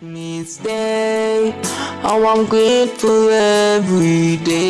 me stay. Oh, I'm grateful every day.